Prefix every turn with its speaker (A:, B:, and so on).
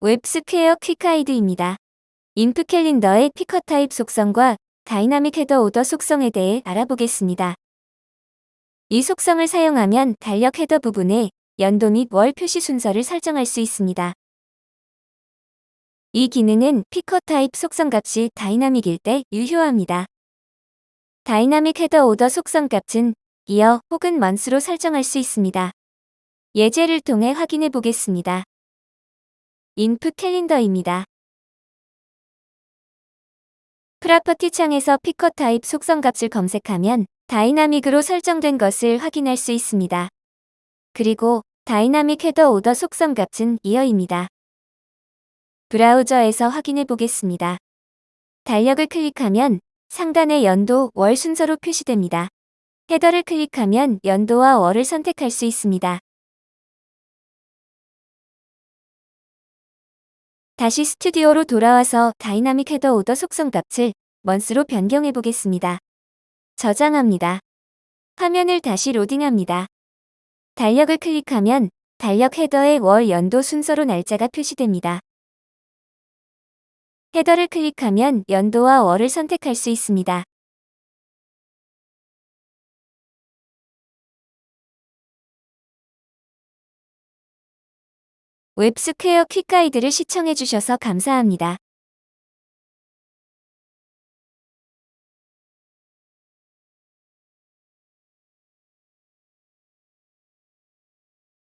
A: WebSquare quick guide입니다. input calendar의 picker type 속성과 dynamic header order 속성에 대해 알아보겠습니다. 이 속성을 사용하면 달력 header 부분에 연도 및 월 표시 순서를 설정할 수 있습니다. 이 기능은 picker type 속성 값이 dynamic일 때 유효합니다. dynamic header order 속성 값은 year 혹은 month로 설정할 수 있습니다. 예제를 통해 확인해 보겠습니다. input calendar입니다. property 창에서 picker type 속성 값을 검색하면 dynamic으로 설정된 것을 확인할 수 있습니다. 그리고 dynamic header order 속성 값은 year입니다. 브라우저에서 확인해 보겠습니다. 달력을 클릭하면 상단의 연도, 월 순서로 표시됩니다. header를 클릭하면 연도와 월을 선택할 수 있습니다. 다시 스튜디오로 돌아와서 dynamic header order 속성 값을 month로 변경해 보겠습니다. 저장합니다. 화면을 다시 로딩합니다. 달력을 클릭하면 달력 header의 월 연도 순서로 날짜가 표시됩니다. header를 클릭하면 연도와 월을 선택할 수 있습니다. 웹스퀘어 퀵가이드를 시청해주셔서 감사합니다.